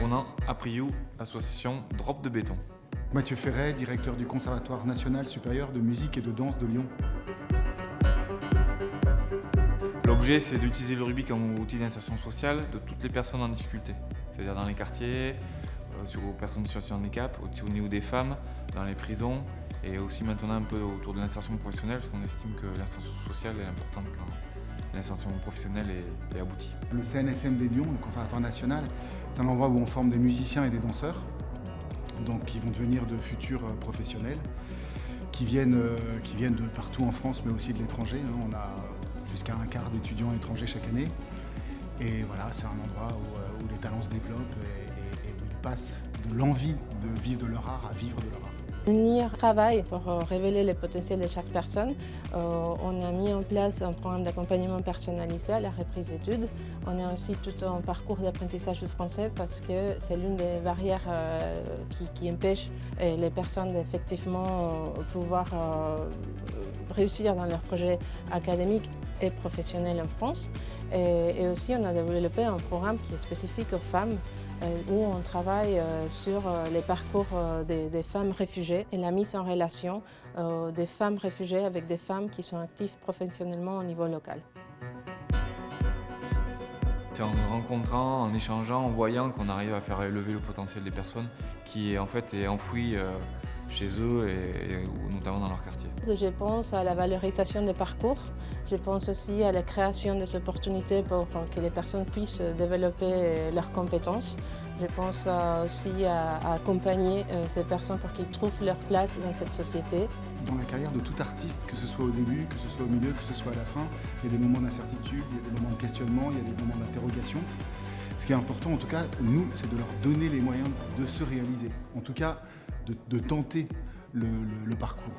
Ronan Apriou, association Drop de béton. Mathieu Ferret, directeur du Conservatoire national supérieur de musique et de danse de Lyon. L'objet, c'est d'utiliser le rugby comme outil d'insertion sociale de toutes les personnes en difficulté, c'est-à-dire dans les quartiers, euh, sur aux personnes en situation de handicap, au niveau des femmes, dans les prisons, et aussi maintenant un peu autour de l'insertion professionnelle, parce qu'on estime que l'insertion sociale est importante quand l'insertion professionnelle est, aboutie. Le CNSM des Lyon, le Conservatoire national, c'est un endroit où on forme des musiciens et des danseurs, donc qui vont devenir de futurs euh, professionnels, qui viennent, euh, qui viennent de partout en France, mais aussi de l'étranger. Hein. On a jusqu'à un quart d'étudiants étrangers chaque année. Et voilà, c'est un endroit où, euh, les talents se développent et où ils passent de l'envie de vivre de leur art à vivre de leur art. Unir travail pour euh, révéler les potentiels de chaque personne. Euh, on a mis en place un programme d'accompagnement personnalisé à la reprise d'études. On a aussi tout un parcours d'apprentissage du français parce que c'est l'une des barrières euh, qui, empêche les personnes d'effectivement pouvoir réussir dans leurs projets académiques et professionnels en France. Et, aussi, on a développé un programme qui est spécifique aux femmes où on travaille sur les parcours des, femmes réfugiées et la mise en relation des femmes réfugiées avec des femmes qui sont actives professionnellement au niveau local. C'est en rencontrant, en échangeant, en voyant qu'on arrive à faire élever le potentiel des personnes qui en fait est enfoui chez eux et, notamment dans leur quartier. Je pense à la valorisation des parcours, je pense aussi à la création des opportunités pour que les personnes puissent développer leurs compétences. Je pense aussi à, accompagner euh, ces personnes pour qu'ils trouvent leur place dans cette société. Dans la carrière de tout artiste, que ce soit au début, que ce soit au milieu, que ce soit à la fin, il y a des moments d'incertitude, il y a des moments de questionnement, il y a des moments d'interrogation. Ce qui est important, en tout cas, nous, c'est de leur donner les moyens de se réaliser. En tout cas, de, tenter le parcours.